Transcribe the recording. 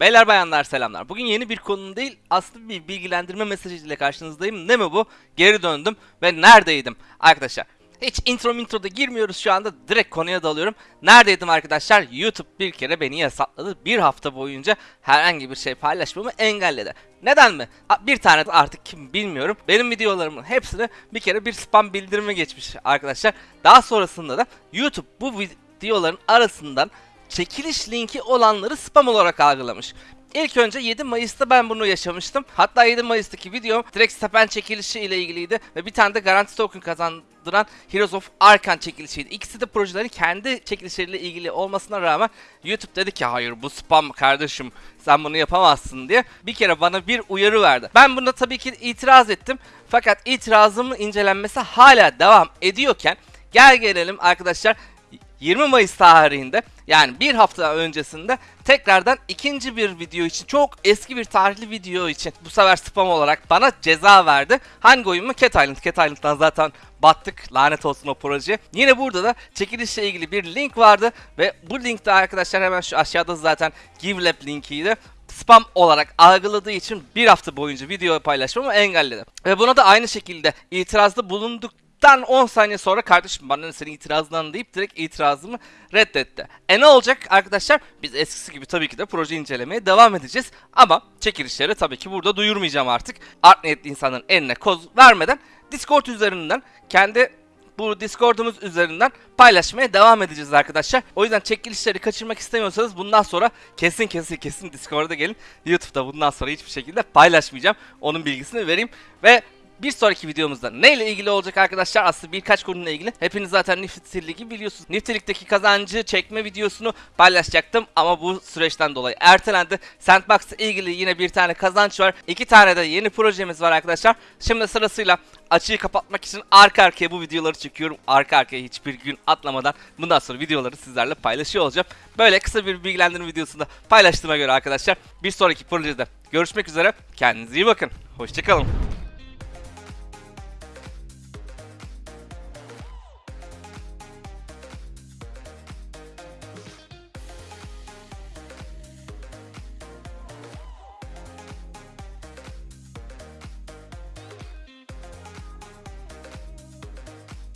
Beyler bayanlar selamlar. Bugün yeni bir konu değil aslında bir bilgilendirme mesajıyla karşınızdayım. Ne mi bu? Geri döndüm ve neredeydim? Arkadaşlar hiç intro introda girmiyoruz şu anda direkt konuya dalıyorum. Neredeydim arkadaşlar? YouTube bir kere beni yasakladı. Bir hafta boyunca herhangi bir şey paylaşmamı engelledi. Neden mi? Bir tane artık kim bilmiyorum. Benim videolarımın hepsine bir kere bir spam bildirimi geçmiş arkadaşlar. Daha sonrasında da YouTube bu videoların arasından çekiliş linki olanları spam olarak algılamış. İlk önce 7 Mayıs'ta ben bunu yaşamıştım. Hatta 7 Mayıs'taki videom direkt Stepen çekilişi ile ilgiliydi ve bir tane de garanti token kazandıran Heroes of Arkan çekilişiydi. İkisi de projelerin kendi çekilişleriyle ilgili olmasına rağmen YouTube dedi ki hayır bu spam kardeşim sen bunu yapamazsın diye bir kere bana bir uyarı verdi. Ben bunda tabii ki itiraz ettim. Fakat itirazımın incelenmesi hala devam ediyorken gel gelelim arkadaşlar 20 Mayıs tarihinde yani bir hafta öncesinde tekrardan ikinci bir video için çok eski bir tarihli video için bu sefer spam olarak bana ceza verdi. Hangi oyun mu? Cat Island. Cat Island'dan zaten battık. Lanet olsun o proje. Yine burada da çekilişle ilgili bir link vardı ve bu linkte arkadaşlar hemen şu aşağıda zaten GiveLab linkiydi spam olarak algıladığı için bir hafta boyunca video paylaşmamı engelledi. Ve buna da aynı şekilde itirazda bulunduk Dan 10 saniye sonra kardeşim bana senin itirazından deyip direkt itirazımı reddetti. E ne olacak arkadaşlar? Biz eskisi gibi tabii ki de proje incelemeye devam edeceğiz. Ama çekilişleri tabii ki burada duyurmayacağım artık. Art niyetli insanların eline koz vermeden Discord üzerinden kendi bu Discord'umuz üzerinden paylaşmaya devam edeceğiz arkadaşlar. O yüzden çekilişleri kaçırmak istemiyorsanız bundan sonra kesin kesin kesin Discord'a gelin. YouTube'da bundan sonra hiçbir şekilde paylaşmayacağım. Onun bilgisini vereyim. Ve bir sonraki videomuzda neyle ilgili olacak arkadaşlar? Aslında birkaç konuyla ilgili. Hepiniz zaten Nifty Ligi biliyorsunuz. Nifty Lig'deki kazancı çekme videosunu paylaşacaktım ama bu süreçten dolayı ertelendi. Sandbox'la ilgili yine bir tane kazanç var. İki tane de yeni projemiz var arkadaşlar. Şimdi sırasıyla açığı kapatmak için arka arkaya bu videoları çekiyorum. Arka arkaya hiçbir gün atlamadan bundan sonra videoları sizlerle paylaşıyor olacağım. Böyle kısa bir bilgilendirme videosunda paylaştığıma göre arkadaşlar bir sonraki projede görüşmek üzere. Kendinize iyi bakın. Hoşçakalın.